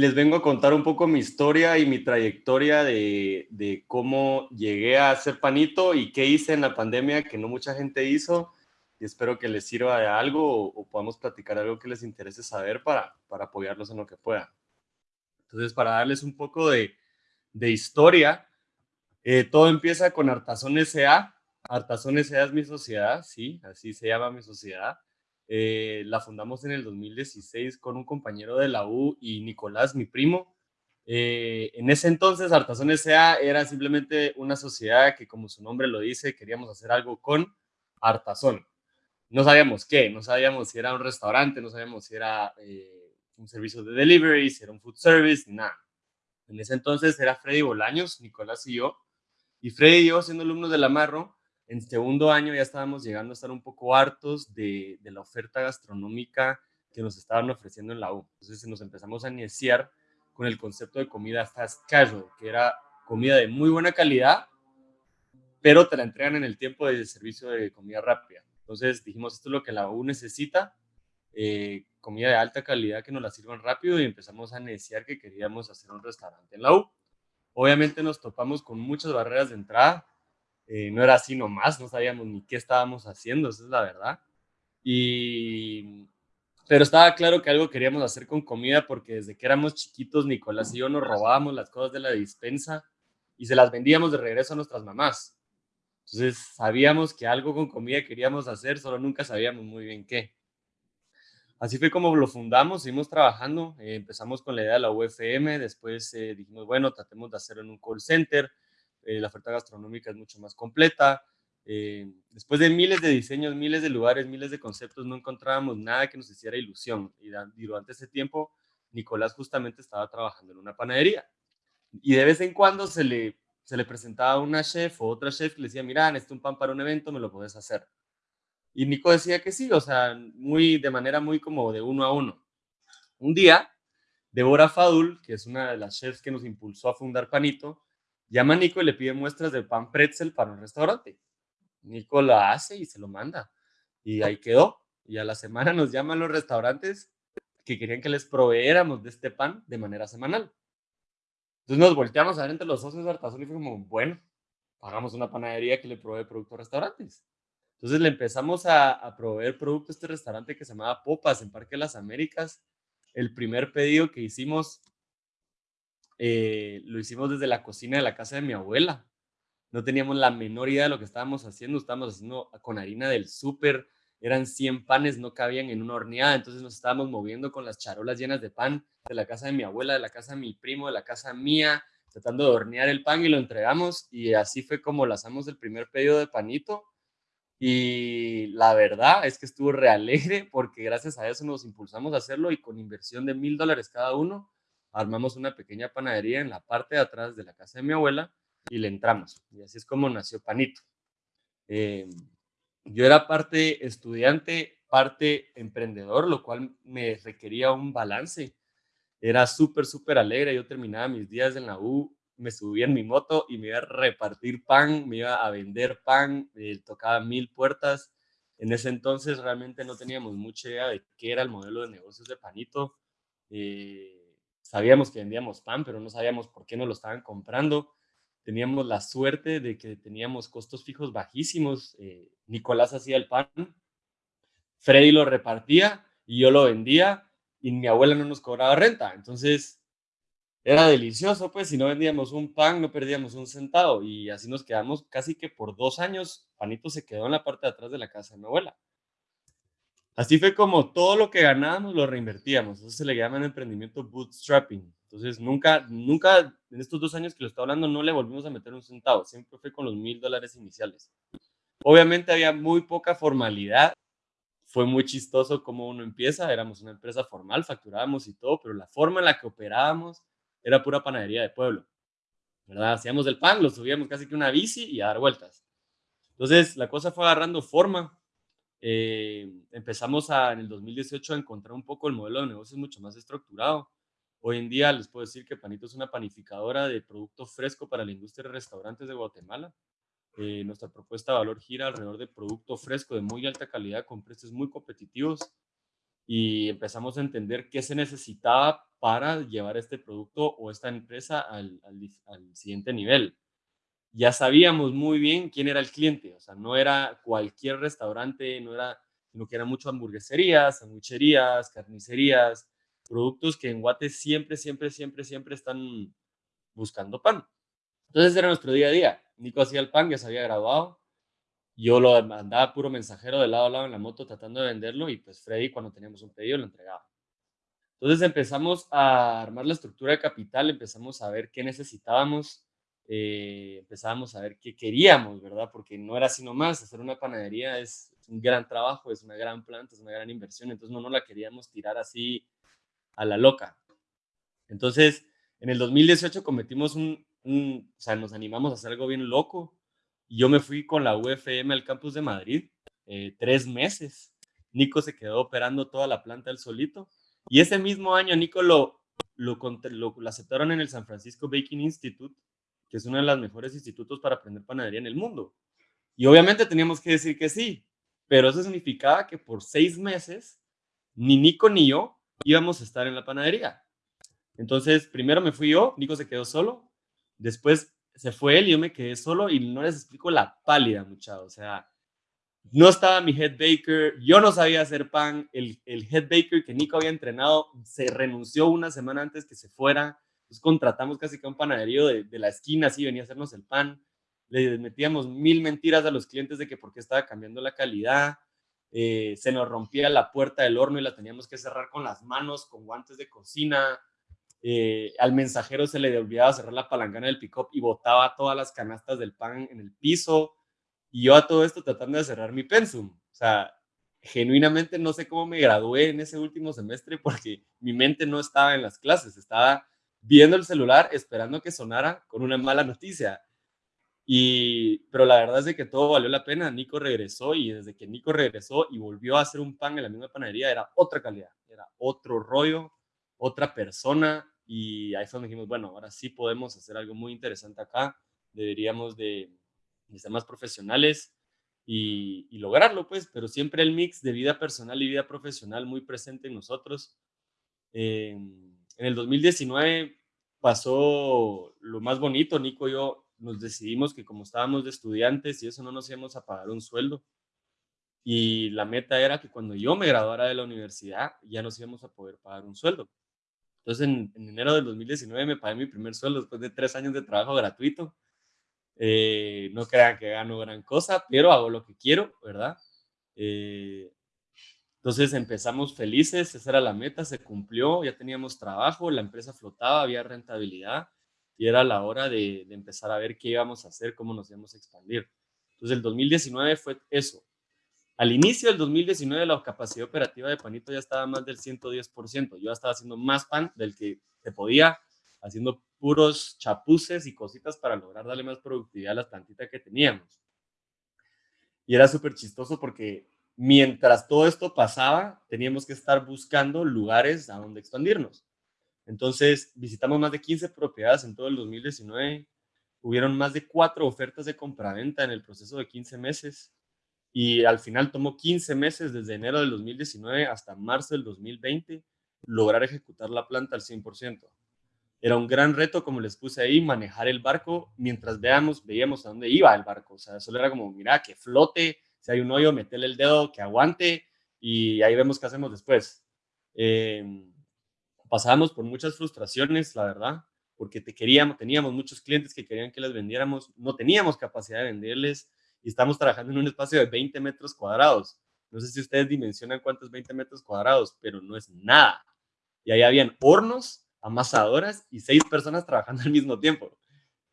Les vengo a contar un poco mi historia y mi trayectoria de, de cómo llegué a ser panito y qué hice en la pandemia que no mucha gente hizo y espero que les sirva de algo o, podamos platicar algo que les interese saber para, para apoyarlos en lo que puedan. Entonces, para darles un poco de, de historia, eh, todo empieza con Artazón S.A. Artazón S.A. es mi sociedad, sí, así se llama mi sociedad. Eh, la fundamos en el 2016 con un compañero de la U y Nicolás, mi primo. Eh, en ese entonces, Artazón S.A. era simplemente una sociedad que, como su nombre lo dice, queríamos hacer algo con Artazón no sabíamos qué, no sabíamos si era un restaurante, no sabíamos si era eh, un servicio de delivery, si era un food service, nada. En ese entonces era Freddy Bolaños, Nicolás y yo, y Freddy y yo, siendo alumnos de la Marro, en segundo año ya estábamos llegando a estar un poco hartos de, la oferta gastronómica que nos estaban ofreciendo en la U. Entonces nos empezamos a iniciar con el concepto de comida fast casual, que era comida de muy buena calidad, pero te la entregan en el tiempo de servicio de comida rápida. Entonces dijimos, esto es lo que la U necesita, eh, comida de alta calidad que nos la sirvan rápido y empezamos a negociar que queríamos hacer un restaurante en la U. Obviamente nos topamos con muchas barreras de entrada, eh, no era así nomás, no sabíamos ni qué estábamos haciendo, esa es la verdad. Y, pero estaba claro que algo queríamos hacer con comida porque desde que éramos chiquitos, Nicolás y yo nos robábamos las cosas de la dispensa y se las vendíamos de regreso a nuestras mamás. Entonces sabíamos que algo con comida queríamos hacer, solo nunca sabíamos muy bien qué. Así fue como lo fundamos, seguimos trabajando, eh, empezamos con la idea de la UFM, después eh, dijimos, bueno, tratemos de hacerlo en un call center, eh, la oferta gastronómica es mucho más completa. después de miles de diseños, miles de lugares, miles de conceptos, no encontrábamos nada que nos hiciera ilusión. Y, durante ese tiempo, Nicolás justamente estaba trabajando en una panadería. Y de vez en cuando se le se le presentaba una chef o otra chef que le decía, mira, necesito un pan para un evento, me lo puedes hacer. Y Nico decía que sí, o sea, muy, de manera muy como de uno a uno. Un día, Deborah Fadul, que es una de las chefs que nos impulsó a fundar Panito, llama a Nico y le pide muestras de pan pretzel para un restaurante. Nico lo hace y se lo manda. Y ahí quedó. Y a la semana nos llaman los restaurantes que querían que les proveéramos de este pan de manera semanal. Entonces nos volteamos a ver entre los socios de Artazón y fue como, bueno, pagamos una panadería que le provee productos a restaurantes. Entonces le empezamos a, proveer productos a este restaurante que se llamaba Popas en Parque de las Américas. El primer pedido que hicimos eh, lo hicimos desde la cocina de la casa de mi abuela. No teníamos la menor idea de lo que estábamos haciendo. Estábamos haciendo con harina del súper, eran 100 panes, no cabían en una horneada, entonces nos estábamos moviendo con las charolas llenas de pan de la casa de mi abuela, de la casa de mi primo, de la casa mía, tratando de hornear el pan y lo entregamos y así fue como lanzamos el primer pedido de panito y la verdad es que estuvo realegre porque gracias a eso nos impulsamos a hacerlo y con inversión de mil dólares cada uno armamos una pequeña panadería en la parte de atrás de la casa de mi abuela y le entramos y así es como nació Panito. Eh, yo era parte estudiante, parte emprendedor, lo cual me requería un balance. Era súper, súper alegre. Yo terminaba mis días en la U, me subía en mi moto y me iba a repartir pan, me iba a vender pan, eh, tocaba mil puertas. En ese entonces realmente no teníamos mucha idea de qué era el modelo de negocios de Panito. Eh, sabíamos que vendíamos pan, pero no sabíamos por qué no lo estaban comprando teníamos la suerte de que teníamos costos fijos bajísimos. Eh, Nicolás hacía el pan, Freddy lo repartía y yo lo vendía y mi abuela no nos cobraba renta. Entonces era delicioso, pues si no vendíamos un pan no perdíamos un centavo y así nos quedamos casi que por dos años. Panito se quedó en la parte de atrás de la casa de mi abuela. Así fue como todo lo que ganábamos lo reinvertíamos. Eso se le llama en emprendimiento bootstrapping. Entonces, nunca, nunca, en estos dos años que lo estoy hablando, no le volvimos a meter un centavo. Siempre fue con los mil dólares iniciales. Obviamente había muy poca formalidad. Fue muy chistoso cómo uno empieza. Éramos una empresa formal, facturábamos y todo, pero la forma en la que operábamos era pura panadería de pueblo. ¿verdad? Hacíamos el pan, lo subíamos casi que una bici y a dar vueltas. Entonces, la cosa fue agarrando forma. Eh, empezamos a, en el 2018 a encontrar un poco el modelo de negocios mucho más estructurado Hoy en día les puedo decir que Panito es una panificadora de producto fresco para la industria de restaurantes de Guatemala. Eh, nuestra propuesta de valor gira alrededor de producto fresco de muy alta calidad con precios muy competitivos y empezamos a entender qué se necesitaba para llevar este producto o esta empresa al, al, siguiente nivel. Ya sabíamos muy bien quién era el cliente, o sea, no era cualquier restaurante, no era, sino que eran mucho hamburgueserías, sandwicherías, carnicerías, productos que en Guate siempre, siempre, siempre, siempre están buscando pan. Entonces era nuestro día a día. Nico hacía el pan, ya se había graduado. Yo lo mandaba puro mensajero de lado a lado en la moto tratando de venderlo y pues Freddy cuando teníamos un pedido lo entregaba. Entonces empezamos a armar la estructura de capital, empezamos a ver qué necesitábamos, eh, empezábamos a ver qué queríamos, ¿verdad? Porque no era así nomás, hacer una panadería es, un gran trabajo, es una gran planta, es una gran inversión, entonces no nos la queríamos tirar así a la loca. Entonces, en el 2018 cometimos un, o sea, nos animamos a hacer algo bien loco. Y yo me fui con la UFM al campus de Madrid, eh, tres meses. Nico se quedó operando toda la planta él solito. Y ese mismo año Nico lo, lo, lo, aceptaron en el San Francisco Baking Institute, que es uno de los mejores institutos para aprender panadería en el mundo. Y obviamente teníamos que decir que sí, pero eso significaba que por seis meses ni Nico ni yo íbamos a estar en la panadería. Entonces, primero me fui yo, Nico se quedó solo, Después se fue él y yo me quedé solo y no les explico la pálida, muchachos. O sea, no estaba mi head baker, yo no sabía hacer pan. El, el head baker que Nico había entrenado se renunció una semana antes que se fuera. Entonces contratamos casi que un panaderío de, de la esquina, así venía a hacernos el pan. Le metíamos mil mentiras a los clientes de que por qué estaba cambiando la calidad. Eh, se nos rompía la puerta del horno y la teníamos que cerrar con las manos, con guantes de cocina. Eh, al mensajero se le olvidaba cerrar la palangana del pick-up y botaba todas las canastas del pan en el piso. Y yo a todo esto tratando de cerrar mi pensum. O sea, genuinamente no sé cómo me gradué en ese último semestre porque mi mente no estaba en las clases, estaba viendo el celular esperando que sonara con una mala noticia. Y, pero la verdad es de que todo valió la pena. Nico regresó y desde que Nico regresó y volvió a hacer un pan en la misma panadería, era otra calidad, era otro rollo, otra persona y ahí fue donde dijimos, bueno, ahora sí podemos hacer algo muy interesante acá, deberíamos de, ser más profesionales y, lograrlo, pues, pero siempre el mix de vida personal y vida profesional muy presente en nosotros. En el 2019 pasó lo más bonito, Nico y yo nos decidimos que como estábamos de estudiantes y eso no nos íbamos a pagar un sueldo. Y la meta era que cuando yo me graduara de la universidad ya nos íbamos a poder pagar un sueldo. Entonces, en, enero del 2019 me pagué mi primer sueldo después de tres años de trabajo gratuito. Eh, no crean que gano gran cosa, pero hago lo que quiero, ¿verdad? Eh, entonces empezamos felices, esa era la meta, se cumplió, ya teníamos trabajo, la empresa flotaba, había rentabilidad y era la hora de, de empezar a ver qué íbamos a hacer, cómo nos íbamos a expandir. Entonces el 2019 fue eso, al inicio del 2019 la capacidad operativa de Panito ya estaba más del 110%. Yo ya estaba haciendo más pan del que se podía, haciendo puros chapuces y cositas para lograr darle más productividad a las plantitas que teníamos. Y era súper chistoso porque mientras todo esto pasaba, teníamos que estar buscando lugares a donde expandirnos. Entonces, visitamos más de 15 propiedades en todo el 2019. Hubieron más de cuatro ofertas de compraventa en el proceso de 15 meses y al final tomó 15 meses desde enero del 2019 hasta marzo del 2020 lograr ejecutar la planta al 100%. Era un gran reto, como les puse ahí, manejar el barco mientras veamos, veíamos a dónde iba el barco. O sea, solo era como, mira, que flote, si hay un hoyo, metele el dedo, que aguante y ahí vemos qué hacemos después. Em, pasábamos por muchas frustraciones, la verdad, porque te queríamos, teníamos muchos clientes que querían que les vendiéramos, no teníamos capacidad de venderles, y estamos trabajando en un espacio de 20 metros cuadrados. No sé si ustedes dimensionan cuántos 20 metros cuadrados, pero no es nada. Y ahí habían hornos, amasadoras y seis personas trabajando al mismo tiempo.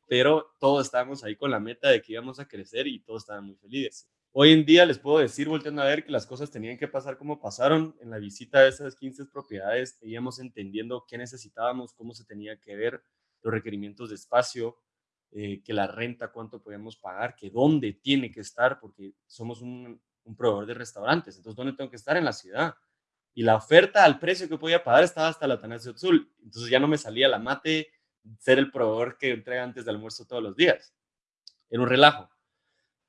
Pero todos estábamos ahí con la meta de que íbamos a crecer y todos estaban muy felices. Hoy en día les puedo decir, volteando a ver, que las cosas tenían que pasar como pasaron. En la visita de esas 15 propiedades, íbamos entendiendo qué necesitábamos, cómo se tenía que ver, los requerimientos de espacio, eh, que la renta, cuánto podemos pagar, que dónde tiene que estar, porque somos un, proveedor de restaurantes. Entonces, ¿dónde tengo que estar? En la ciudad. Y la oferta al precio que podía pagar estaba hasta la Atanasio Azul. Entonces ya no me salía la mate ser el proveedor que entrega antes del almuerzo todos los días. Era un relajo.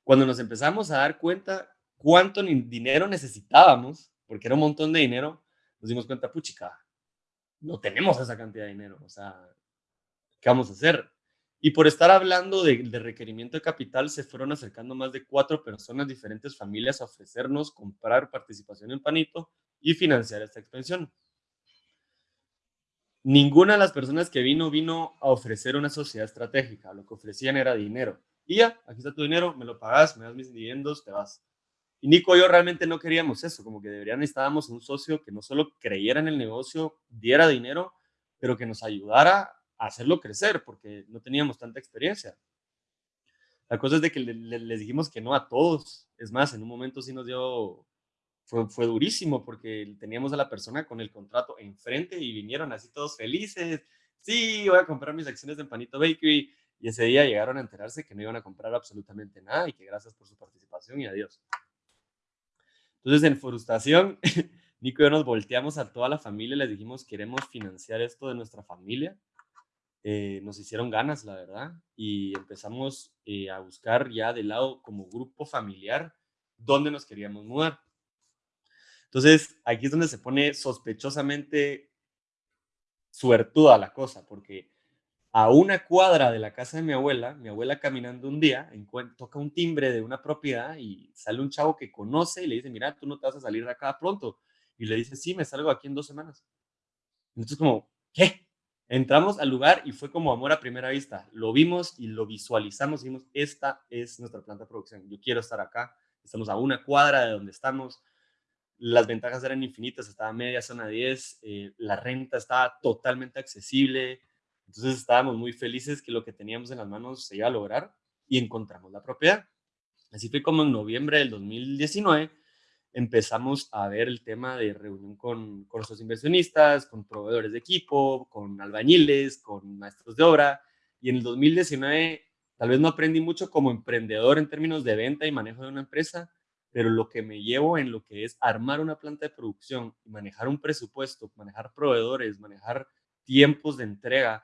Cuando nos empezamos a dar cuenta cuánto dinero necesitábamos, porque era un montón de dinero, nos dimos cuenta, puchica, no tenemos esa cantidad de dinero, o sea, ¿qué vamos a hacer? Y por estar hablando de, de, requerimiento de capital, se fueron acercando más de cuatro personas, diferentes familias, a ofrecernos comprar participación en Panito y financiar esta expansión. Ninguna de las personas que vino, vino a ofrecer una sociedad estratégica. Lo que ofrecían era dinero. Y ya, aquí está tu dinero, me lo pagas, me das mis dividendos, te vas. Y Nico y yo realmente no queríamos eso, como que deberían estábamos un socio que no solo creyera en el negocio, diera dinero, pero que nos ayudara a hacerlo crecer, porque no teníamos tanta experiencia. La cosa es de que les dijimos que no a todos. Es más, en un momento sí nos dio, fue, fue durísimo, porque teníamos a la persona con el contrato enfrente y vinieron así todos felices. Sí, voy a comprar mis acciones de Panito Bakery. Y ese día llegaron a enterarse que no iban a comprar absolutamente nada y que gracias por su participación y adiós. Entonces, en frustración, Nico y yo nos volteamos a toda la familia y les dijimos, queremos financiar esto de nuestra familia. Eh, nos hicieron ganas, la verdad, y empezamos eh, a buscar ya de lado como grupo familiar dónde nos queríamos mudar. Entonces, aquí es donde se pone sospechosamente suertuda la cosa, porque a una cuadra de la casa de mi abuela, mi abuela caminando un día, toca un timbre de una propiedad y sale un chavo que conoce y le dice, mira, tú no te vas a salir de acá pronto. Y le dice, sí, me salgo aquí en dos semanas. Entonces como, ¿qué? Entramos al lugar y fue como amor a primera vista. Lo vimos y lo visualizamos y dijimos, esta es nuestra planta de producción. Yo quiero estar acá. Estamos a una cuadra de donde estamos. Las ventajas eran infinitas. Estaba media zona 10. Eh, la renta estaba totalmente accesible entonces estábamos muy felices que lo que teníamos en las manos se iba a lograr y encontramos la propiedad. Así fue como en noviembre del 2019 empezamos a ver el tema de reunión con, con los inversionistas, con proveedores de equipo, con albañiles, con maestros de obra. Y en el 2019 tal vez no aprendí mucho como emprendedor en términos de venta y manejo de una empresa, pero lo que me llevo en lo que es armar una planta de producción manejar un presupuesto, manejar proveedores, manejar tiempos de entrega,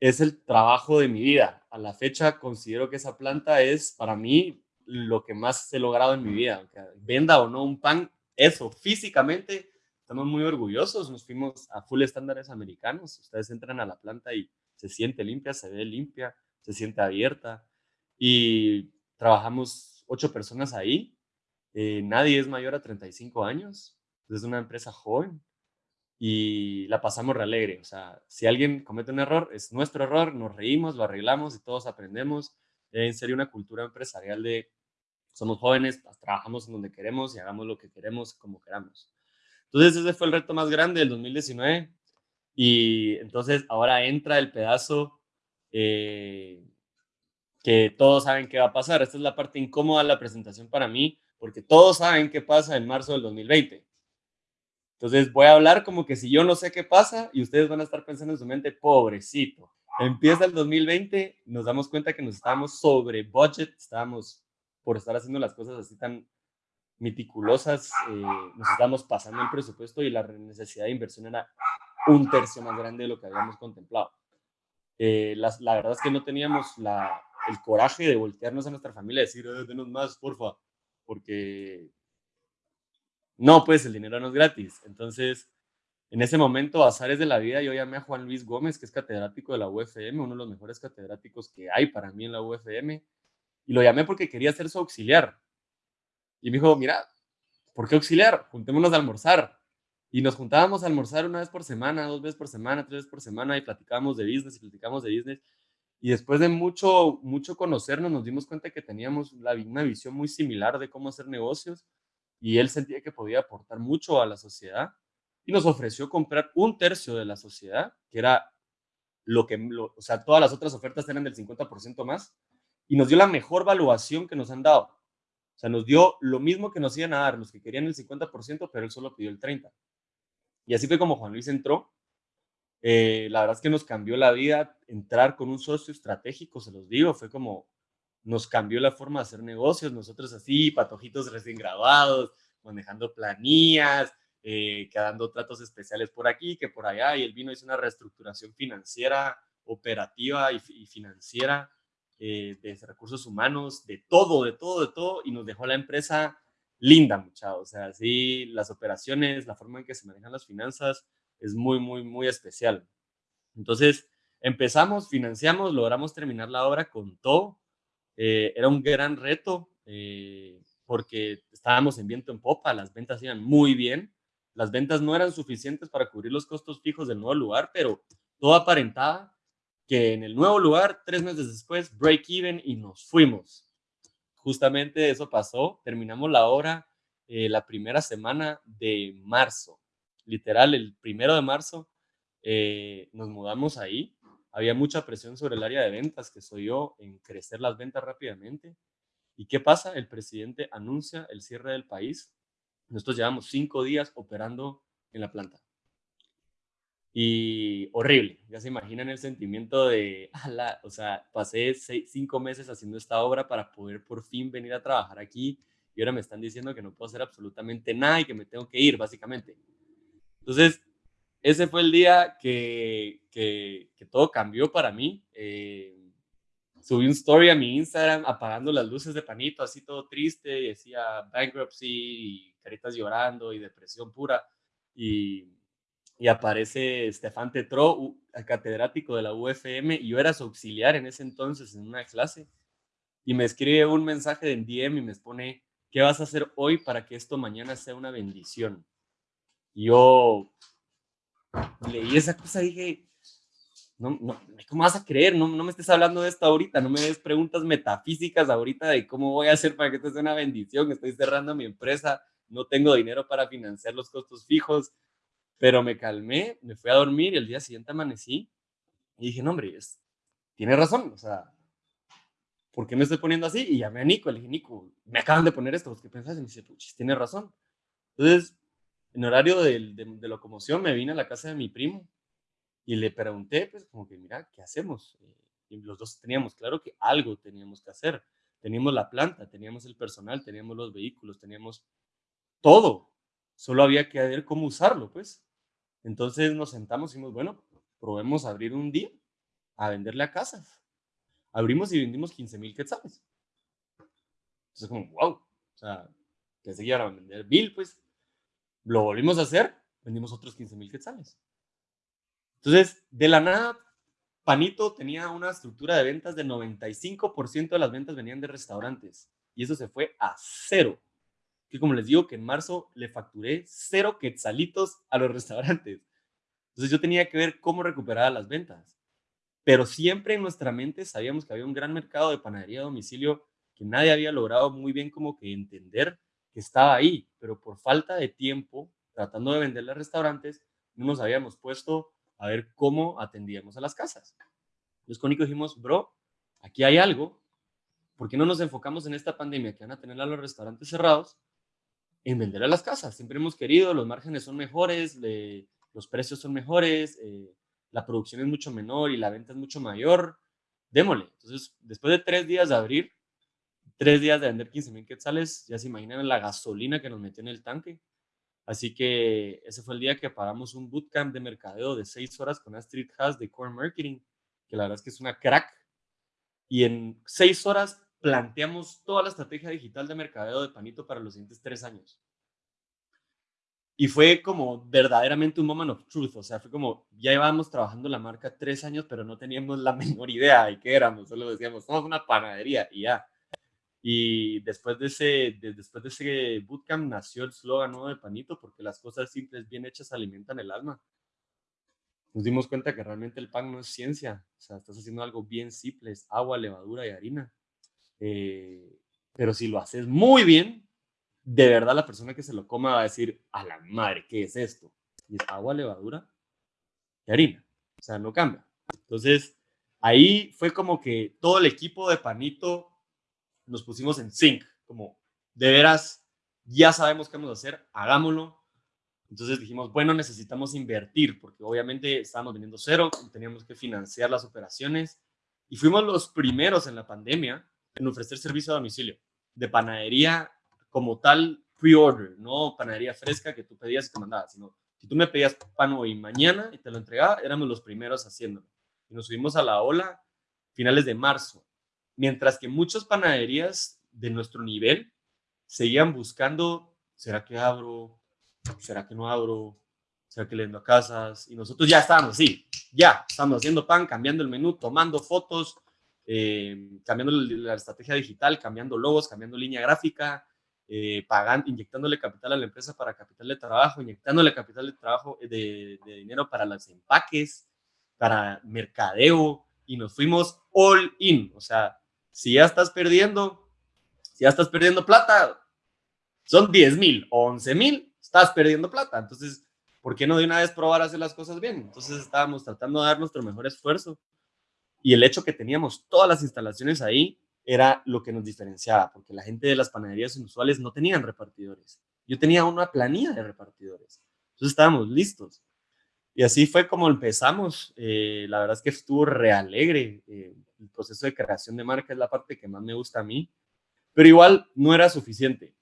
es el trabajo de mi vida. A la fecha considero que esa planta es para mí lo que más he logrado en mi vida. Aunque venda o no un pan, eso físicamente estamos muy orgullosos. Nos fuimos a full estándares americanos. Ustedes entran a la planta y se siente limpia, se ve limpia, se siente abierta. Y trabajamos ocho personas ahí. Eh, nadie es mayor a 35 años. Es una empresa joven y la pasamos re alegre. O sea, si alguien comete un error, es nuestro error, nos reímos, lo arreglamos y todos aprendemos. En serio, una cultura empresarial de somos jóvenes, pues, trabajamos en donde queremos y hagamos lo que queremos como queramos. Entonces, ese fue el reto más grande del 2019. Y entonces ahora entra el pedazo eh, que todos saben qué va a pasar. Esta es la parte incómoda de la presentación para mí, porque todos saben qué pasa en marzo del 2020 entonces voy a hablar como que si yo no sé qué pasa y ustedes van a estar pensando en su mente, pobrecito. Empieza el 2020, nos damos cuenta que nos estábamos sobre budget, estábamos por estar haciendo las cosas así tan meticulosas, eh, nos estábamos pasando el presupuesto y la necesidad de inversión era un tercio más grande de lo que habíamos contemplado. Eh, la, la, verdad es que no teníamos la, el coraje de voltearnos a nuestra familia y decir, eh, denos más, porfa, porque no, pues el dinero no es gratis. Entonces, en ese momento, azares de la vida, yo llamé a Juan Luis Gómez, que es catedrático de la UFM, uno de los mejores catedráticos que hay para mí en la UFM, y lo llamé porque quería ser su auxiliar. Y me dijo, mira, ¿por qué auxiliar? Juntémonos a almorzar. Y nos juntábamos a almorzar una vez por semana, dos veces por semana, tres veces por semana, y platicábamos de business y platicábamos de business. Y después de mucho, mucho conocernos, nos dimos cuenta que teníamos una visión muy similar de cómo hacer negocios y él sentía que podía aportar mucho a la sociedad y nos ofreció comprar un tercio de la sociedad, que era lo que, o sea, todas las otras ofertas eran del 50% más, y nos dio la mejor valuación que nos han dado. O sea, nos dio lo mismo que nos iban a dar los que querían el 50%, pero él solo pidió el 30%. Y así fue como Juan Luis entró. Eh, la verdad es que nos cambió la vida entrar con un socio estratégico, se los digo, fue como nos cambió la forma de hacer negocios, nosotros así, patojitos recién graduados, manejando planillas, eh, quedando tratos especiales por aquí, que por allá, y él vino, hizo una reestructuración financiera, operativa y, financiera, eh, de recursos humanos, de todo, de todo, de todo, y nos dejó la empresa linda, muchachos. O sea, sí, las operaciones, la forma en que se manejan las finanzas, es muy, muy, muy especial. Entonces, empezamos, financiamos, logramos terminar la obra con todo. Eh, era un gran reto eh, porque estábamos en viento en popa, las ventas iban muy bien. Las ventas no eran suficientes para cubrir los costos fijos del nuevo lugar, pero todo aparentaba que en el nuevo lugar, tres meses después, break even y nos fuimos. Justamente eso pasó. Terminamos la obra eh, la primera semana de marzo. Literal, el primero de marzo eh, nos mudamos ahí. Había mucha presión sobre el área de ventas, que soy yo, en crecer las ventas rápidamente. ¿Y qué pasa? El presidente anuncia el cierre del país. Nosotros llevamos cinco días operando en la planta. Y horrible, ya se imaginan el sentimiento de, o sea, pasé cinco meses haciendo esta obra para poder por fin venir a trabajar aquí y ahora me están diciendo que no puedo hacer absolutamente nada y que me tengo que ir, básicamente. Entonces, ese fue el día que, que, todo cambió para mí. Eh, subí un story a mi Instagram apagando las luces de panito, así todo triste, y decía bankruptcy y caritas llorando y depresión pura. Y y aparece Stefan Tetro, catedrático de la UFM, y yo era su auxiliar en ese entonces en una clase, y me escribe un mensaje en DM y me pone, ¿qué vas a hacer hoy para que esto mañana sea una bendición? Y yo leí esa cosa y dije, no, no, ¿cómo vas a creer? No, no me estés hablando de esto ahorita, no me des preguntas metafísicas ahorita de cómo voy a hacer para que esto sea una bendición, estoy cerrando mi empresa, no tengo dinero para financiar los costos fijos, pero me calmé, me fui a dormir y el día siguiente amanecí y dije, no, hombre, es, tiene razón, o sea, ¿por qué me estoy poniendo así? Y llamé a Nico, le dije, Nico, me acaban de poner esto, ¿qué pensás? Y me dice, puchis, tiene razón. Entonces, en horario de, de, locomoción me vine a la casa de mi primo y le pregunté, pues, como que, mira, ¿qué hacemos? Y los dos teníamos claro que algo teníamos que hacer. Teníamos la planta, teníamos el personal, teníamos los vehículos, teníamos todo. Solo había que ver cómo usarlo, pues. Entonces nos sentamos y dijimos, bueno, probemos abrir un día a venderle a casas. Abrimos y vendimos 15 mil quetzales. Entonces, como, wow. O sea, que se a vender bill, pues. Lo volvimos a hacer, vendimos otros 15 mil quetzales. Entonces, de la nada, Panito tenía una estructura de ventas de 95% de las ventas venían de restaurantes. Y eso se fue a cero que como les digo, que en marzo le facturé cero quetzalitos a los restaurantes. Entonces yo tenía que ver cómo recuperar las ventas. Pero siempre en nuestra mente sabíamos que había un gran mercado de panadería a domicilio que nadie había logrado muy bien como que entender que estaba ahí, pero por falta de tiempo, tratando de venderle a restaurantes, no nos habíamos puesto a ver cómo atendíamos a las casas. Entonces con Nico dijimos, bro, aquí hay algo, ¿por qué no nos enfocamos en esta pandemia que van a tener a los restaurantes cerrados en vender a las casas. Siempre hemos querido, los márgenes son mejores, los precios son mejores, eh, la producción es mucho menor y la venta es mucho mayor. Démosle. Entonces, después de tres días de abrir, tres días de vender 15 mil quetzales, ya se imaginan la gasolina que nos metió en el tanque. Así que ese fue el día que pagamos un bootcamp de mercadeo de seis horas con Astrid Haas de Core Marketing, que la verdad es que es una crack. Y en seis horas planteamos toda la estrategia digital de mercadeo de Panito para los siguientes tres años. Y fue como verdaderamente un moment of truth, o sea, fue como, ya íbamos trabajando la marca tres años, pero no teníamos la menor idea de qué éramos, solo decíamos, somos una panadería y ya. Y después de ese, después de ese bootcamp nació el slogan de Panito, porque las cosas simples, bien hechas, alimentan el alma. Nos dimos cuenta que realmente el pan no es ciencia, o sea, estás haciendo algo bien simple, es agua, levadura y harina. Eh, pero si lo haces muy bien, de verdad la persona que se lo coma va a decir, a la madre, ¿qué es esto? Y es agua, levadura y harina. O sea, no cambia. Entonces, ahí fue como que todo el equipo de Panito nos pusimos en sync, como de veras, ya sabemos qué vamos a hacer, hagámoslo. Entonces dijimos, bueno, necesitamos invertir, porque obviamente estábamos vendiendo cero, teníamos que financiar las operaciones. Y fuimos los primeros en la pandemia en ofrecer servicio a domicilio de panadería como tal pre-order, no panadería fresca que tú pedías y te mandabas, sino si tú me pedías pan hoy mañana y te lo entregaba, éramos los primeros haciéndolo. Y nos subimos a la ola finales de marzo, mientras que muchas panaderías de nuestro nivel seguían buscando, ¿será que abro? ¿Será que no abro? sea, que a casas, y nosotros ya estábamos así, ya, estábamos haciendo pan, cambiando el menú, tomando fotos, eh, cambiando la estrategia digital, cambiando logos, cambiando línea gráfica, eh, inyectándole capital a la empresa para capital de trabajo, inyectándole capital de trabajo eh, de, de dinero para los empaques, para mercadeo, y nos fuimos all in. O sea, si ya estás perdiendo, si ya estás perdiendo plata, son 10 mil o 11 mil, estás perdiendo plata. Entonces, ¿por qué no de una vez probar a hacer las cosas bien? Entonces estábamos tratando de dar nuestro mejor esfuerzo y el hecho que teníamos todas las instalaciones ahí era lo que nos diferenciaba, porque la gente de las panaderías inusuales no tenían repartidores. Yo tenía una planilla de repartidores. Entonces estábamos listos. Y así fue como empezamos. Eh, la verdad es que estuvo re alegre. Eh, el proceso de creación de marca es la parte que más me gusta a mí. Pero igual no era suficiente.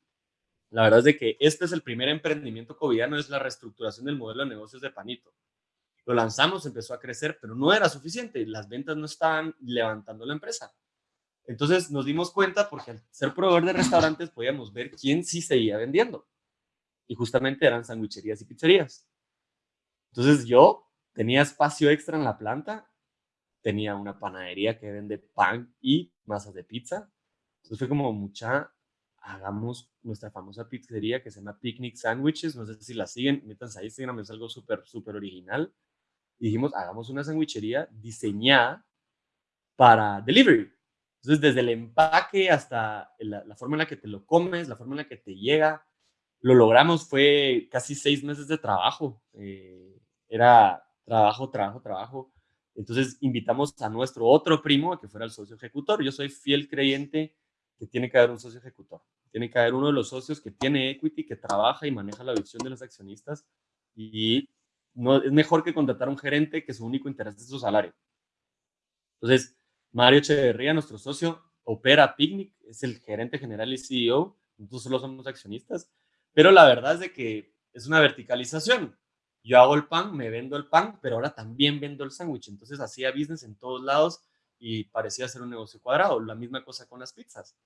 La verdad es de que este es el primer emprendimiento covidiano, es la reestructuración del modelo de negocios de Panito. Lo lanzamos, empezó a crecer, pero no era suficiente. Las ventas no estaban levantando la empresa. Entonces nos dimos cuenta, porque al ser proveedor de restaurantes podíamos ver quién sí seguía vendiendo. Y justamente eran sandwicherías y pizzerías. Entonces yo tenía espacio extra en la planta, tenía una panadería que vende pan y masas de pizza. Entonces fue como mucha, hagamos nuestra famosa pizzería que se llama Picnic Sandwiches. No sé si la siguen, métanse ahí, Instagram, es algo súper, súper original dijimos, hagamos una sandwichería diseñada para delivery. Entonces, desde el empaque hasta la, forma en la que te lo comes, la forma en la que te llega, lo logramos. Fue casi seis meses de trabajo. Eh, era trabajo, trabajo, trabajo. Entonces, invitamos a nuestro otro primo a que fuera el socio ejecutor. Yo soy fiel creyente que tiene que haber un socio ejecutor. Tiene que haber uno de los socios que tiene equity, que trabaja y maneja la visión de los accionistas y no, es mejor que contratar a un gerente que su único interés es su salario. Entonces, Mario Echeverría, nuestro socio, opera Picnic, es el gerente general y CEO, nosotros solo somos accionistas, pero la verdad es de que es una verticalización. Yo hago el pan, me vendo el pan, pero ahora también vendo el sándwich. Entonces hacía business en todos lados y parecía ser un negocio cuadrado. La misma cosa con las pizzas.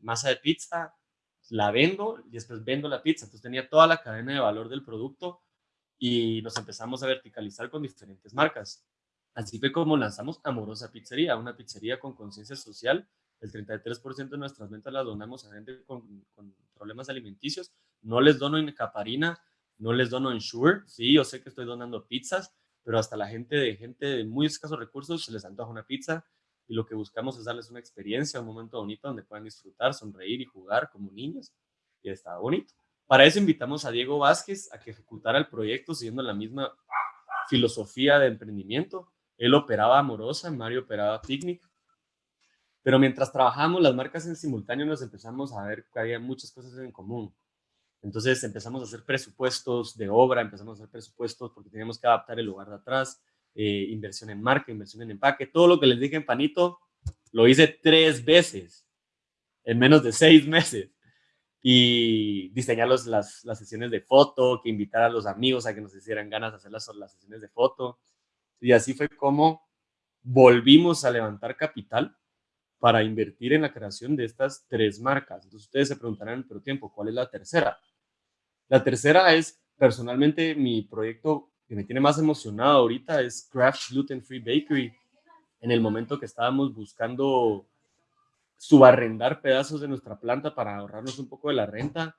Masa de pizza, la vendo y después vendo la pizza. Entonces tenía toda la cadena de valor del producto y nos empezamos a verticalizar con diferentes marcas. Así fue como lanzamos Amorosa Pizzería, una pizzería con conciencia social. El 33% de nuestras ventas las donamos a gente con, problemas alimenticios. No les dono en caparina, no les dono en Shure. Sí, yo sé que estoy donando pizzas, pero hasta la gente de gente de muy escasos recursos se les antoja una pizza y lo que buscamos es darles una experiencia, un momento bonito donde puedan disfrutar, sonreír y jugar como niños. Y está bonito. Para eso invitamos a Diego Vázquez a que ejecutara el proyecto siguiendo la misma filosofía de emprendimiento. Él operaba Amorosa, Mario operaba Picnic. Pero mientras trabajamos las marcas en simultáneo nos empezamos a ver que había muchas cosas en común. Entonces empezamos a hacer presupuestos de obra, empezamos a hacer presupuestos porque teníamos que adaptar el lugar de atrás, eh, inversión en marca, inversión en empaque, todo lo que les dije en Panito, lo hice tres veces en menos de seis meses. Y diseñar las, las, sesiones de foto, que invitar a los amigos a que nos hicieran ganas de hacer las, las sesiones de foto. Y así fue como volvimos a levantar capital para invertir en la creación de estas tres marcas. Entonces ustedes se preguntarán, pero tiempo, ¿cuál es la tercera? La tercera es, personalmente, mi proyecto que me tiene más emocionado ahorita es Craft Gluten Free Bakery. En el momento que estábamos buscando subarrendar pedazos de nuestra planta para ahorrarnos un poco de la renta,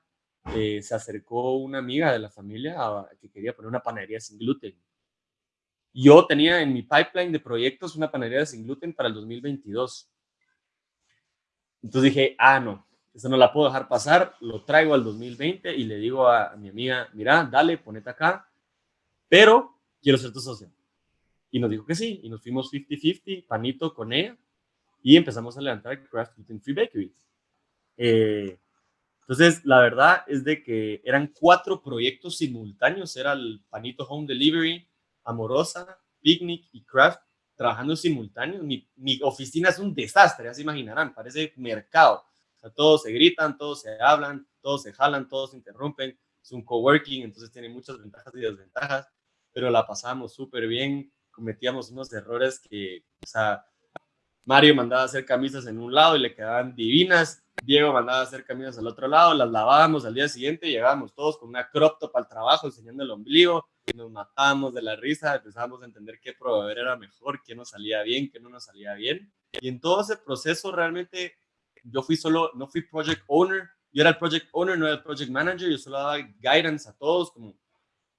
eh, se acercó una amiga de la familia que quería poner una panadería sin gluten. Yo tenía en mi pipeline de proyectos una panadería sin gluten para el 2022. Entonces dije, ah, no, eso no la puedo dejar pasar, lo traigo al 2020 y le digo a, mi amiga, mira, dale, ponete acá, pero quiero ser tu socio. Y nos dijo que sí, y nos fuimos 50-50, panito con ella, y empezamos a levantar Craft Gluten Free Bakery. Eh, entonces, la verdad es de que eran cuatro proyectos simultáneos, era el Panito Home Delivery, Amorosa, Picnic y Craft, trabajando simultáneos. Mi, mi oficina es un desastre, ya se imaginarán, parece mercado. O sea, todos se gritan, todos se hablan, todos se jalan, todos se interrumpen. Es un coworking, entonces tiene muchas ventajas y desventajas, pero la pasamos súper bien. Cometíamos unos errores que, o sea, Mario mandaba hacer camisas en un lado y le quedaban divinas. Diego mandaba hacer camisas al otro lado, las lavábamos al día siguiente y llegábamos todos con una crop top al trabajo enseñando el ombligo. Nos matábamos de la risa, empezábamos a entender qué proveedor era mejor, qué nos salía bien, qué no nos salía bien. Y en todo ese proceso realmente yo fui solo, no fui project owner, yo era el project owner, no era el project manager, yo solo daba guidance a todos, como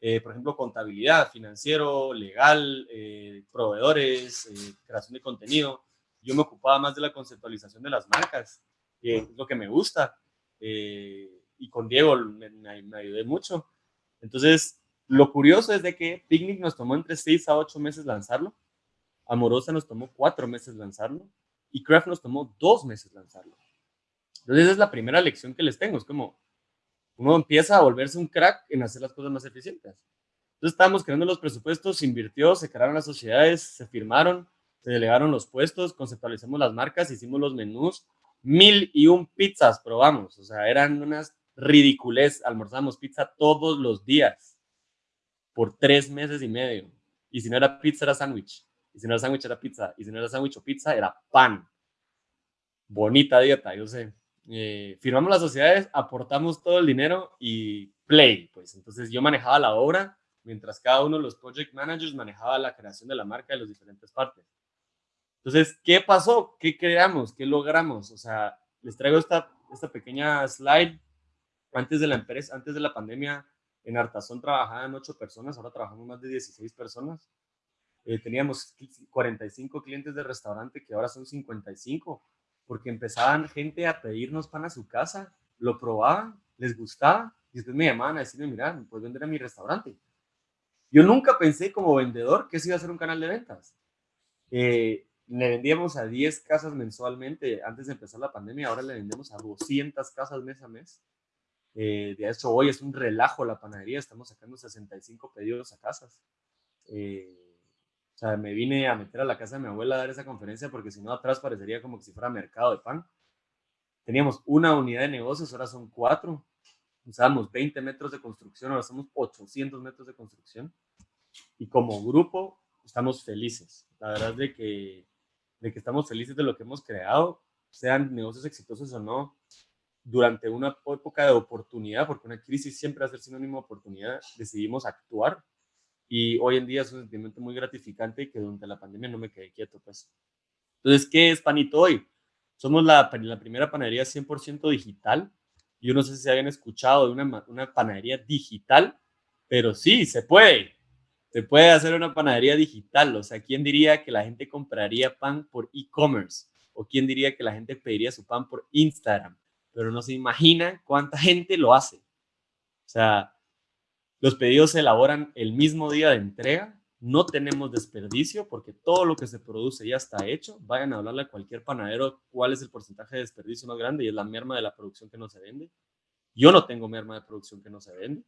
eh, por ejemplo contabilidad, financiero, legal, eh, proveedores, eh, creación de contenido. Yo me ocupaba más de la conceptualización de las marcas, que es lo que me gusta. y con Diego me, me ayudé mucho. Entonces, lo curioso es de que Picnic nos tomó entre 6 a 8 meses lanzarlo, Amorosa nos tomó 4 meses lanzarlo y Craft nos tomó 2 meses lanzarlo. Entonces, esa es la primera lección que les tengo. Es como, uno empieza a volverse un crack en hacer las cosas más eficientes. Entonces, estábamos creando los presupuestos, se invirtió, se crearon las sociedades, se firmaron, se delegaron los puestos, conceptualizamos las marcas, hicimos los menús, mil y un pizzas probamos. O sea, eran unas ridiculez. Almorzamos pizza todos los días por tres meses y medio. Y si no era pizza, era sándwich. Y si no era sándwich, era pizza. Y si no era sándwich o pizza, era pan. Bonita dieta, yo sé. Eh, firmamos las sociedades, aportamos todo el dinero y play. Pues entonces yo manejaba la obra, mientras cada uno de los project managers manejaba la creación de la marca de las diferentes partes. Entonces, ¿qué pasó? ¿Qué creamos? ¿Qué logramos? O sea, les traigo esta, esta pequeña slide antes de la empresa, antes de la pandemia, en Artazón trabajaban ocho personas, ahora trabajamos más de 16 personas. Eh, teníamos 45 clientes de restaurante que ahora son 55, porque empezaban gente a pedirnos pan a su casa, lo probaban, les gustaba, y después me llamaban a decirme, mira, puedes vender a mi restaurante. Yo nunca pensé como vendedor que se iba a ser un canal de ventas. Eh, le vendíamos a 10 casas mensualmente antes de empezar la pandemia, ahora le vendemos a 200 casas mes a mes. Eh, de hecho, hoy es un relajo la panadería, estamos sacando 65 pedidos a casas. Eh, o sea, me vine a meter a la casa de mi abuela a dar esa conferencia porque si no atrás parecería como que si fuera mercado de pan. Teníamos una unidad de negocios, ahora son cuatro. Usábamos 20 metros de construcción, ahora somos 800 metros de construcción. Y como grupo estamos felices. La verdad de que, de que estamos felices de lo que hemos creado, sean negocios exitosos o no durante una época de oportunidad, porque una crisis siempre va a ser sinónimo de oportunidad, decidimos actuar y hoy en día es un sentimiento muy gratificante que durante la pandemia no me quedé quieto. Pues. Entonces, ¿qué es Panito hoy? Somos la, la primera panadería 100% digital. Yo no sé si habían escuchado de una, una panadería digital, pero sí, se puede. Se puede hacer una panadería digital. O sea, ¿quién diría que la gente compraría pan por e-commerce? ¿O quién diría que la gente pediría su pan por Instagram? Pero no se imagina cuánta gente lo hace. O sea, los pedidos se elaboran el mismo día de entrega, no tenemos desperdicio porque todo lo que se produce ya está hecho. Vayan a hablarle a cualquier panadero cuál es el porcentaje de desperdicio más grande y es la merma de la producción que no se vende. Yo no tengo merma de producción que no se vende.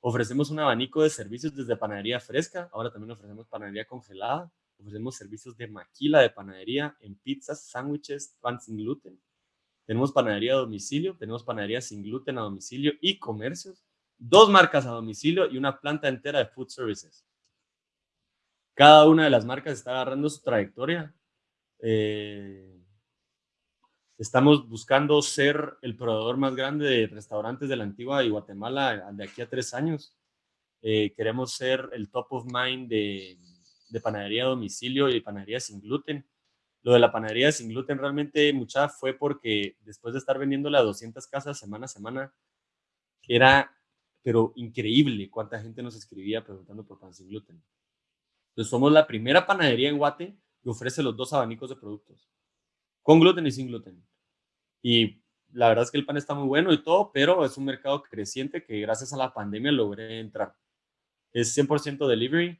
Ofrecemos un abanico de servicios desde panadería fresca, ahora también ofrecemos panadería congelada, ofrecemos servicios de maquila de panadería en pizzas, sándwiches, pan sin gluten, tenemos panadería a domicilio, tenemos panadería sin gluten a domicilio y comercios, dos marcas a domicilio y una planta entera de food services. Cada una de las marcas está agarrando su trayectoria. Eh, estamos buscando ser el proveedor más grande de restaurantes de la antigua y Guatemala de aquí a tres años. Eh, queremos ser el top of mind de, de panadería a domicilio y panadería sin gluten. Lo de la panadería sin gluten realmente mucha fue porque después de estar vendiéndole a 200 casas semana a semana, era pero increíble cuánta gente nos escribía preguntando por pan sin gluten. Entonces somos la primera panadería en Guate que ofrece los dos abanicos de productos, con gluten y sin gluten. Y la verdad es que el pan está muy bueno y todo, pero es un mercado creciente que gracias a la pandemia logré entrar. Es 100% delivery,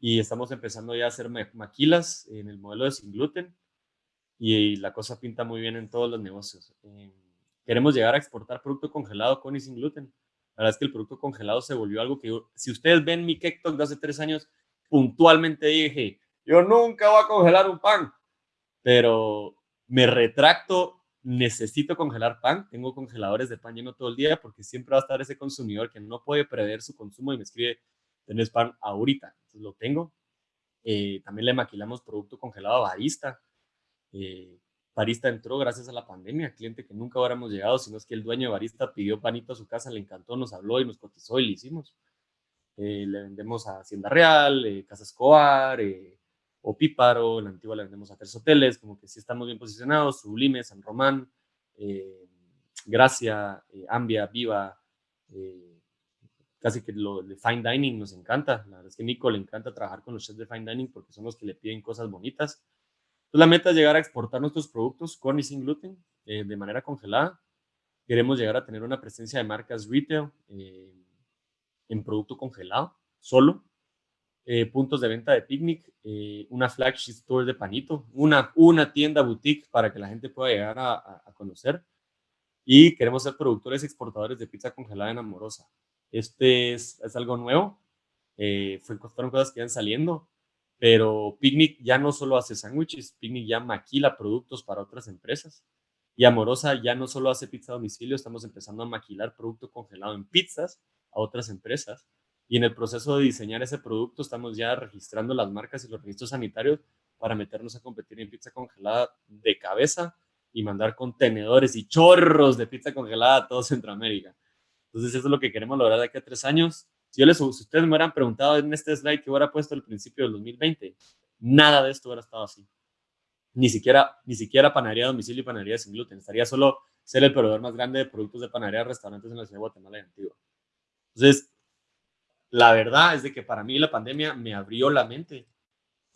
y estamos empezando ya a hacer maquilas en el modelo de sin gluten y la cosa pinta muy bien en todos los negocios. Eh, queremos llegar a exportar producto congelado con y sin gluten. La verdad es que el producto congelado se volvió algo que, si ustedes ven mi TikTok de hace tres años, puntualmente dije, yo nunca voy a congelar un pan, pero me retracto, necesito congelar pan, tengo congeladores de pan lleno todo el día porque siempre va a estar ese consumidor que no puede prever su consumo y me escribe, tenés pan ahorita. Entonces lo tengo. Eh, también le maquilamos producto congelado a Barista. Eh, Barista entró gracias a la pandemia, cliente que nunca hubiéramos llegado, sino es que el dueño de Barista pidió panito a su casa, le encantó, nos habló y nos cotizó y le hicimos. eh, le vendemos a Hacienda Real, eh, Casa Escobar, eh, o Píparo, la antigua le vendemos a tres hoteles, como que sí estamos bien posicionados, Sublime, San Román, Gracia, Ambia, Viva, casi que lo de Fine Dining nos encanta, la verdad es que a Nico le encanta trabajar con los chefs de Fine Dining porque son los que le piden cosas bonitas. Entonces la meta es llegar a exportar nuestros productos con y sin gluten de manera congelada. Queremos llegar a tener una presencia de marcas retail en producto congelado, solo. Eh, puntos de venta de picnic, eh, una flagship store de panito, una, una tienda boutique para que la gente pueda llegar a, a, conocer. Y queremos ser productores exportadores de pizza congelada en Amorosa. Este es, es algo nuevo. Eh, fueron cosas que iban saliendo, pero Picnic ya no solo hace sándwiches, Picnic ya maquila productos para otras empresas. Y Amorosa ya no solo hace pizza a domicilio, estamos empezando a maquilar producto congelado en pizzas a otras empresas. Y en el proceso de diseñar ese producto estamos ya registrando las marcas y los registros sanitarios para meternos a competir en pizza congelada de cabeza y mandar contenedores y chorros de pizza congelada a todo Centroamérica. Entonces eso es lo que queremos lograr de aquí a tres años. Si, yo les, si ustedes me hubieran preguntado en este slide que hubiera puesto al principio del 2020, nada de esto hubiera estado así. Ni siquiera, ni siquiera panadería a domicilio y panadería sin gluten. Estaría solo ser el proveedor más grande de productos de panadería restaurantes en la ciudad de Guatemala y Antigua. Entonces, la verdad es de que para mí la pandemia me abrió la mente,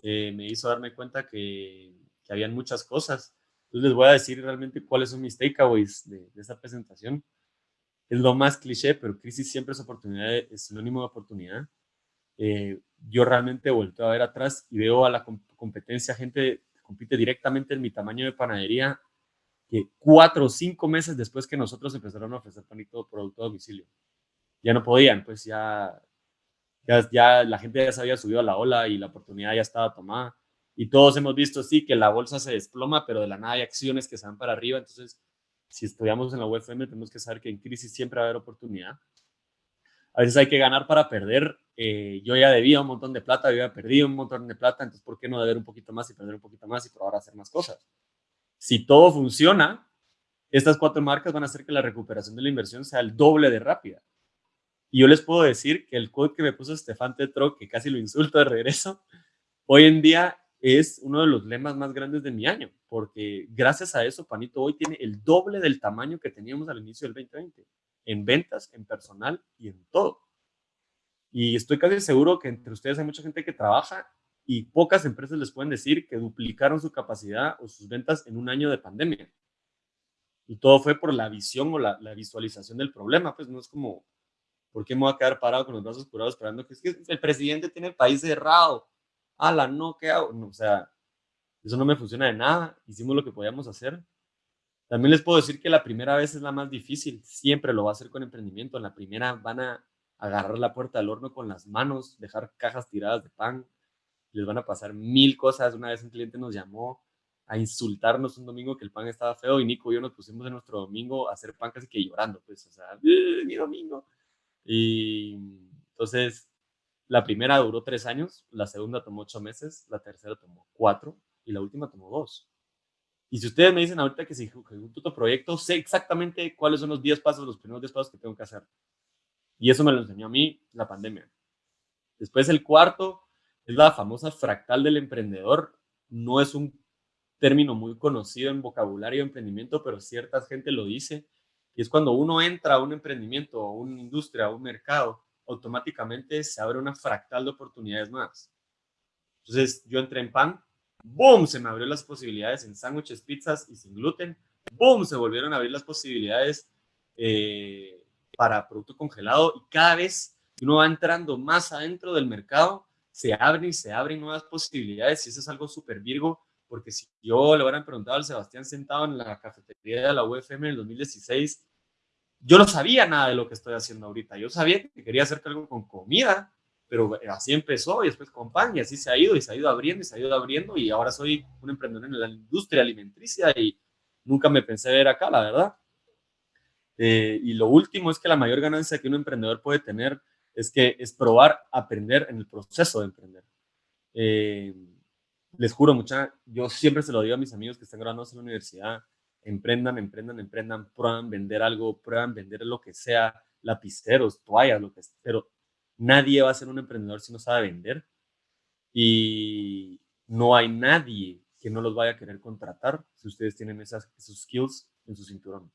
eh, me hizo darme cuenta que, que, habían muchas cosas. Entonces les voy a decir realmente cuáles son mis takeaways de, de esta presentación. Es lo más cliché, pero crisis siempre es oportunidad, es sinónimo de oportunidad. Eh, yo realmente vuelto a ver atrás y veo a la competencia, gente que compite directamente en mi tamaño de panadería, que cuatro o cinco meses después que nosotros empezaron a ofrecer panito producto a domicilio ya no podían, pues ya, ya, ya, la gente ya se había subido a la ola y la oportunidad ya estaba tomada. Y todos hemos visto, sí, que la bolsa se desploma, pero de la nada hay acciones que se van para arriba. Entonces, si estudiamos en la UFM, tenemos que saber que en crisis siempre va a haber oportunidad. A veces hay que ganar para perder. Eh, yo ya debía un montón de plata, yo ya perdí un montón de plata, entonces, ¿por qué no deber un poquito más y perder un poquito más y probar a hacer más cosas? Si todo funciona, estas cuatro marcas van a hacer que la recuperación de la inversión sea el doble de rápida. Y yo les puedo decir que el code que me puso Estefan Tetro, que casi lo insulto de regreso, hoy en día es uno de los lemas más grandes de mi año, porque gracias a eso Panito hoy tiene el doble del tamaño que teníamos al inicio del 2020, en ventas, en personal y en todo. Y estoy casi seguro que entre ustedes hay mucha gente que trabaja y pocas empresas les pueden decir que duplicaron su capacidad o sus ventas en un año de pandemia. Y todo fue por la visión o la, visualización del problema, pues no es como ¿Por qué me voy a quedar parado con los brazos curados esperando que, es que el presidente tiene el país cerrado? Ala, no, ¿qué hago? o sea, eso no me funciona de nada. Hicimos lo que podíamos hacer. También les puedo decir que la primera vez es la más difícil. Siempre lo va a hacer con emprendimiento. En la primera van a agarrar la puerta del horno con las manos, dejar cajas tiradas de pan. Les van a pasar mil cosas. Una vez un cliente nos llamó a insultarnos un domingo que el pan estaba feo y Nico y yo nos pusimos en nuestro domingo a hacer pan casi que llorando. Pues, o sea, mi domingo. Y entonces, la primera duró tres años, la segunda tomó ocho meses, la tercera tomó cuatro y la última tomó dos. Y si ustedes me dicen ahorita que si ejecuto proyecto, sé exactamente cuáles son los diez pasos, los primeros diez pasos que tengo que hacer. Y eso me lo enseñó a mí la pandemia. Después el cuarto es la famosa fractal del emprendedor. No es un término muy conocido en vocabulario de emprendimiento, pero cierta gente lo dice. Y es cuando uno entra a un emprendimiento, a una industria, a un mercado, automáticamente se abre una fractal de oportunidades más. Entonces, yo entré en pan, ¡boom! Se me abrió las posibilidades en sándwiches, pizzas y sin gluten. ¡Boom! Se volvieron a abrir las posibilidades eh, para producto congelado. Y cada vez uno va entrando más adentro del mercado, se abren y se abren nuevas posibilidades. Y eso es algo súper virgo porque si yo le hubieran preguntado al Sebastián sentado en la cafetería de la UFM en el 2016, yo no sabía nada de lo que estoy haciendo ahorita. Yo sabía que quería hacer algo con comida, pero así empezó y después con pan y así se ha ido y se ha ido abriendo y se ha ido abriendo y ahora soy un emprendedor en la industria alimenticia y nunca me pensé ver acá, la verdad. Eh, y lo último es que la mayor ganancia que un emprendedor puede tener es que es probar, aprender en el proceso de emprender. Eh, les juro, mucha, yo siempre se lo digo a mis amigos que están graduados en la universidad, emprendan, emprendan, emprendan, prueban vender algo, prueban vender lo que sea, lapiceros, toallas, lo que sea, pero Nadie va a ser un emprendedor si no sabe vender y no hay nadie que no los vaya a querer contratar si ustedes tienen esas, esos skills en su cinturón.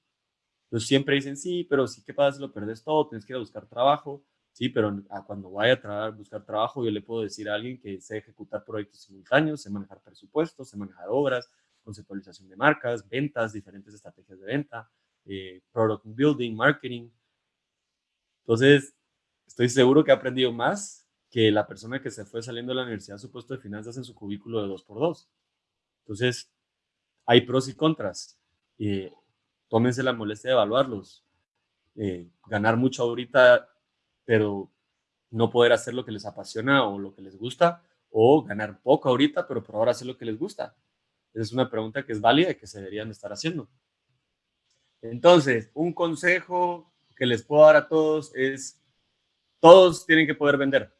Entonces siempre dicen, sí, pero sí, ¿qué pasa si lo perdes todo? Tienes que ir a buscar trabajo. Sí, pero cuando vaya a buscar trabajo, yo le puedo decir a alguien que sé ejecutar proyectos simultáneos, sé manejar presupuestos, sé manejar obras, conceptualización de marcas, ventas, diferentes estrategias de venta, eh, product building, marketing. Entonces, estoy seguro que he aprendido más que la persona que se fue saliendo de la universidad a su puesto de finanzas en su cubículo de dos por dos. Entonces, hay pros y contras. Eh, tómense la molestia de evaluarlos. Eh, ganar mucho ahorita, pero no poder hacer lo que les apasiona o lo que les gusta, o ganar poco ahorita, pero por ahora hacer lo que les gusta. Es una pregunta que es válida y que se deberían estar haciendo. Entonces, un consejo que les puedo dar a todos es, todos tienen que poder vender.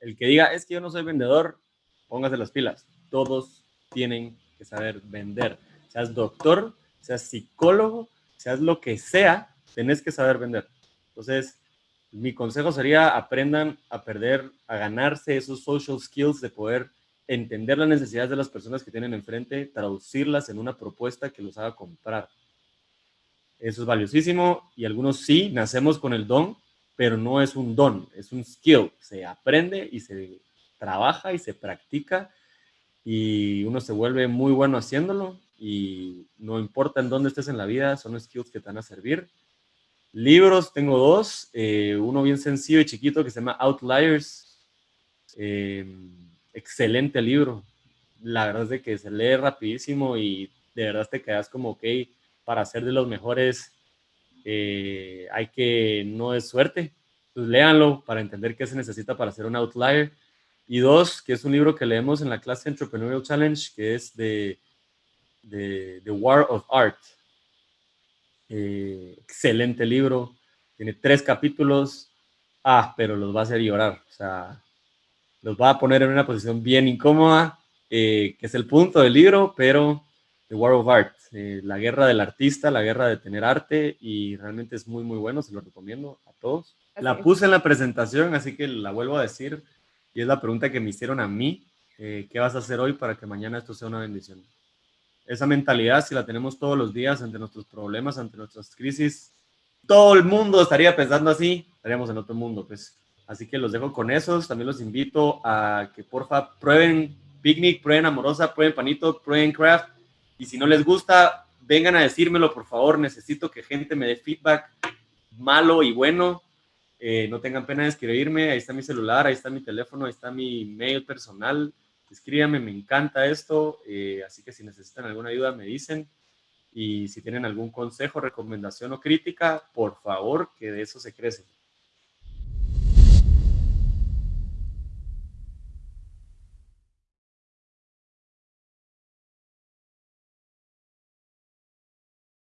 El que diga, es que yo no soy vendedor, póngase las pilas. Todos tienen que saber vender. Seas doctor, seas psicólogo, seas lo que sea, tenés que saber vender. Entonces, mi consejo sería aprendan a perder, a ganarse esos social skills de poder entender las necesidades de las personas que tienen enfrente, traducirlas en una propuesta que los haga comprar. Eso es valiosísimo y algunos sí, nacemos con el don, pero no es un don, es un skill. Se aprende y se trabaja y se practica y uno se vuelve muy bueno haciéndolo y no importa en dónde estés en la vida, son skills que te van a servir. Libros, tengo dos, eh, uno bien sencillo y chiquito que se llama Outliers, em, excelente libro, la verdad es de que se lee rapidísimo y de verdad te quedas como, ok, para ser de los mejores eh, hay que, no es suerte, pues léanlo para entender qué se necesita para ser un outlier. Y dos, que es un libro que leemos en la clase Entrepreneurial Challenge, que es de, de The War of Art. Eh, excelente libro, tiene tres capítulos, ah, pero los va a hacer llorar, o sea, los va a poner en una posición bien incómoda, eh, que es el punto del libro, pero The War of Art, eh, la guerra del artista, la guerra de tener arte, y realmente es muy, muy bueno, se lo recomiendo a todos. La puse en la presentación, así que la vuelvo a decir. Y es la pregunta que me hicieron a mí, eh, ¿qué vas a hacer hoy para que mañana esto sea una bendición? Esa mentalidad, si la tenemos todos los días ante nuestros problemas, ante nuestras crisis, todo el mundo estaría pensando así, estaríamos en otro mundo, pues. Así que los dejo con esos. También los invito a que porfa prueben Picnic, prueben Amorosa, prueben Panito, prueben Craft. Y si no les gusta, vengan a decírmelo, por favor. Necesito que gente me dé feedback malo y bueno eh, no tengan pena de escribirme, ahí está mi celular, ahí está mi teléfono, ahí está mi mail personal. Escríbanme, me encanta esto, eh, así que si necesitan alguna ayuda me dicen. Y si tienen algún consejo, recomendación o crítica, por favor, que de eso se crece.